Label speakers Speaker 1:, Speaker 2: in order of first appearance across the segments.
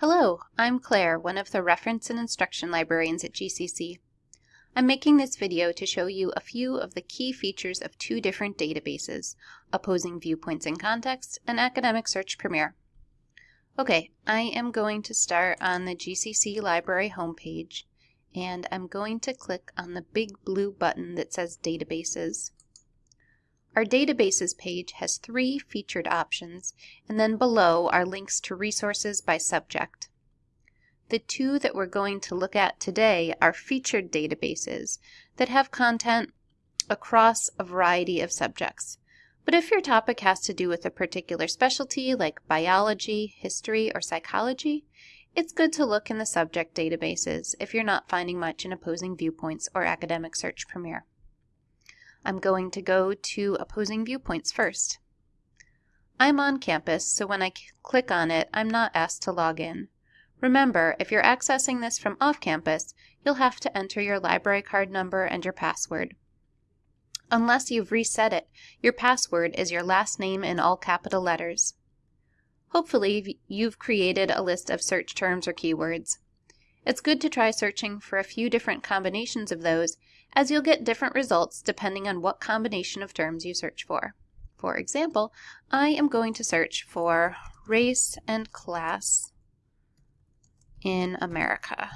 Speaker 1: Hello, I'm Claire, one of the Reference and Instruction Librarians at GCC. I'm making this video to show you a few of the key features of two different databases, Opposing Viewpoints in Context and Academic Search Premier. Okay, I am going to start on the GCC Library homepage, and I'm going to click on the big blue button that says Databases. Our Databases page has three featured options, and then below are links to resources by subject. The two that we're going to look at today are featured databases that have content across a variety of subjects. But if your topic has to do with a particular specialty like biology, history, or psychology, it's good to look in the subject databases if you're not finding much in opposing viewpoints or academic search premier. I'm going to go to opposing viewpoints first. I'm on campus, so when I click on it, I'm not asked to log in. Remember, if you're accessing this from off campus, you'll have to enter your library card number and your password. Unless you've reset it, your password is your last name in all capital letters. Hopefully, you've created a list of search terms or keywords. It's good to try searching for a few different combinations of those as you'll get different results depending on what combination of terms you search for. For example, I am going to search for race and class in America.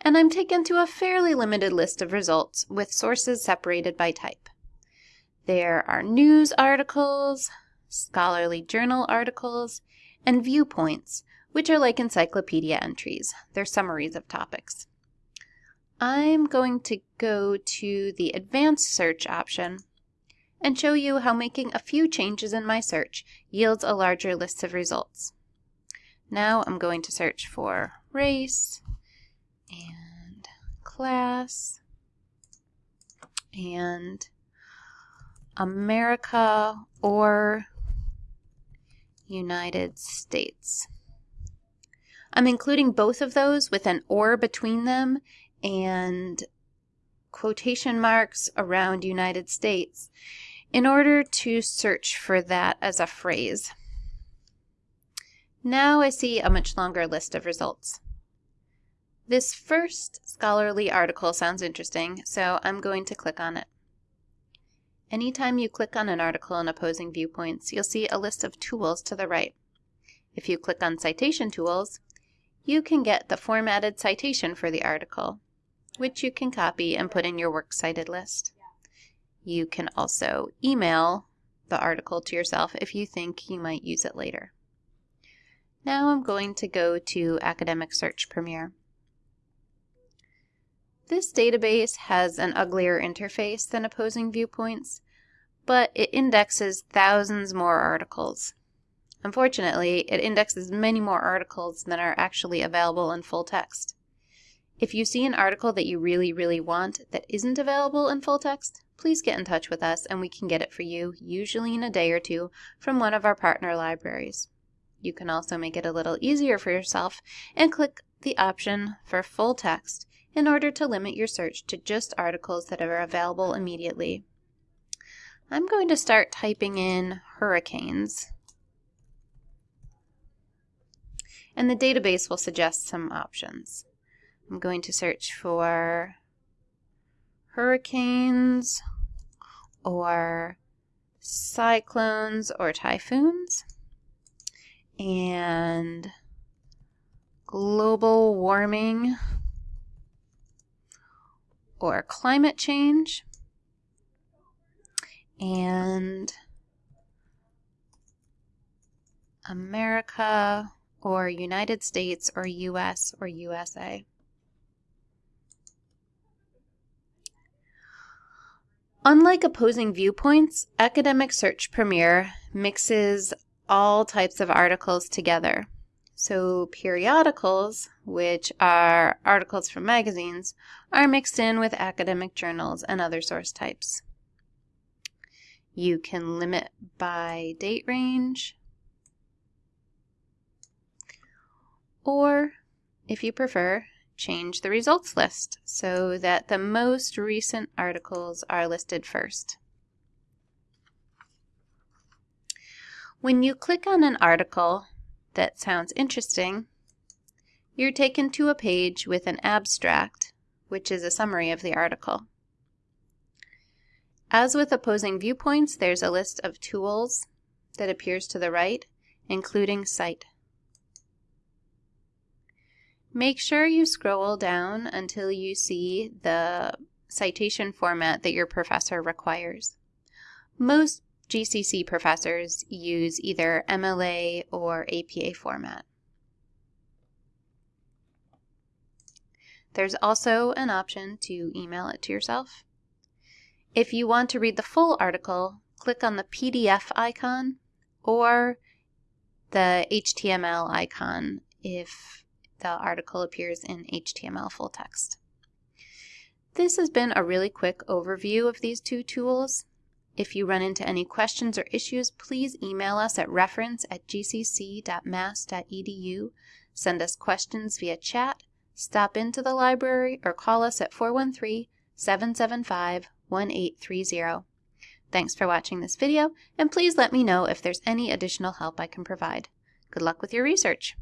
Speaker 1: And I'm taken to a fairly limited list of results with sources separated by type. There are news articles, scholarly journal articles, and viewpoints, which are like encyclopedia entries. They're summaries of topics. I'm going to go to the advanced search option and show you how making a few changes in my search yields a larger list of results. Now I'm going to search for race and class and America or United States. I'm including both of those with an or between them and quotation marks around United States in order to search for that as a phrase. Now I see a much longer list of results. This first scholarly article sounds interesting, so I'm going to click on it. Anytime you click on an article in opposing viewpoints, you'll see a list of tools to the right. If you click on Citation Tools, you can get the formatted citation for the article, which you can copy and put in your works cited list. You can also email the article to yourself if you think you might use it later. Now I'm going to go to Academic Search Premier. This database has an uglier interface than opposing viewpoints, but it indexes thousands more articles. Unfortunately, it indexes many more articles than are actually available in full text. If you see an article that you really, really want that isn't available in full text, please get in touch with us and we can get it for you, usually in a day or two, from one of our partner libraries. You can also make it a little easier for yourself and click the option for full text in order to limit your search to just articles that are available immediately. I'm going to start typing in hurricanes and the database will suggest some options. I'm going to search for hurricanes or cyclones or typhoons and global warming or climate change and America or United States or US or USA. Unlike opposing viewpoints, Academic Search Premier mixes all types of articles together. So periodicals, which are articles from magazines, are mixed in with academic journals and other source types. You can limit by date range, Or, if you prefer, change the results list so that the most recent articles are listed first. When you click on an article that sounds interesting, you're taken to a page with an abstract, which is a summary of the article. As with opposing viewpoints, there's a list of tools that appears to the right, including Cite. Make sure you scroll down until you see the citation format that your professor requires. Most GCC professors use either MLA or APA format. There's also an option to email it to yourself. If you want to read the full article, click on the PDF icon or the HTML icon if the article appears in HTML full text. This has been a really quick overview of these two tools. If you run into any questions or issues, please email us at reference at gcc.mass.edu, send us questions via chat, stop into the library, or call us at 413 775 1830. Thanks for watching this video, and please let me know if there's any additional help I can provide. Good luck with your research!